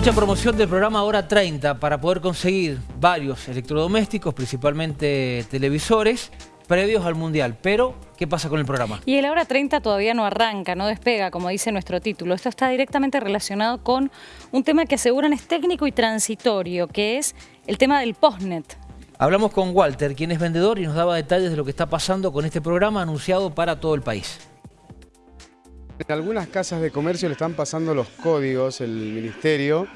Mucha promoción del programa Hora 30 para poder conseguir varios electrodomésticos, principalmente televisores, previos al Mundial. Pero, ¿qué pasa con el programa? Y el Hora 30 todavía no arranca, no despega, como dice nuestro título. Esto está directamente relacionado con un tema que aseguran es técnico y transitorio, que es el tema del postnet. Hablamos con Walter, quien es vendedor y nos daba detalles de lo que está pasando con este programa anunciado para todo el país. En algunas casas de comercio le están pasando los códigos, el ministerio,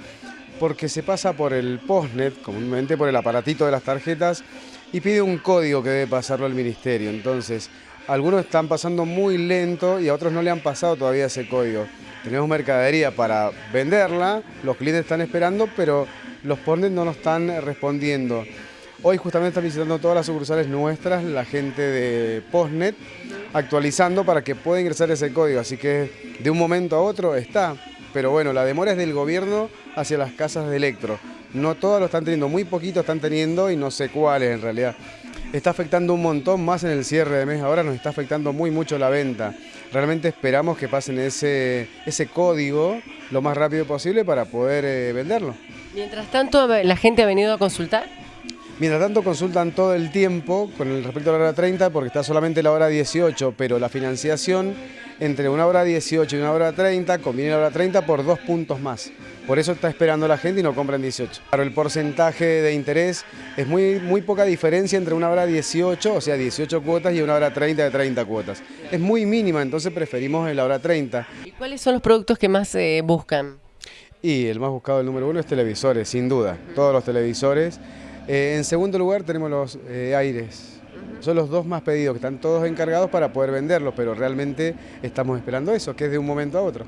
porque se pasa por el postnet, comúnmente por el aparatito de las tarjetas, y pide un código que debe pasarlo al ministerio. Entonces, algunos están pasando muy lento y a otros no le han pasado todavía ese código. Tenemos mercadería para venderla, los clientes están esperando, pero los postnet no nos están respondiendo. Hoy justamente están visitando todas las sucursales nuestras, la gente de Postnet, actualizando para que pueda ingresar ese código. Así que de un momento a otro está. Pero bueno, la demora es del gobierno hacia las casas de electro. No todas lo están teniendo, muy poquito están teniendo y no sé cuáles en realidad. Está afectando un montón más en el cierre de mes, ahora nos está afectando muy mucho la venta. Realmente esperamos que pasen ese, ese código lo más rápido posible para poder eh, venderlo. Mientras tanto, ¿la gente ha venido a consultar? Mientras tanto consultan todo el tiempo con el respecto a la hora 30 porque está solamente la hora 18, pero la financiación entre una hora 18 y una hora 30 conviene la hora 30 por dos puntos más. Por eso está esperando la gente y no compran 18. Claro, el porcentaje de interés es muy, muy poca diferencia entre una hora 18, o sea 18 cuotas, y una hora 30 de 30 cuotas. Es muy mínima, entonces preferimos la hora 30. ¿Y cuáles son los productos que más eh, buscan? Y el más buscado, el número uno, es televisores, sin duda. Todos los televisores. Eh, en segundo lugar tenemos los eh, aires. Son los dos más pedidos, que están todos encargados para poder venderlos, pero realmente estamos esperando eso, que es de un momento a otro.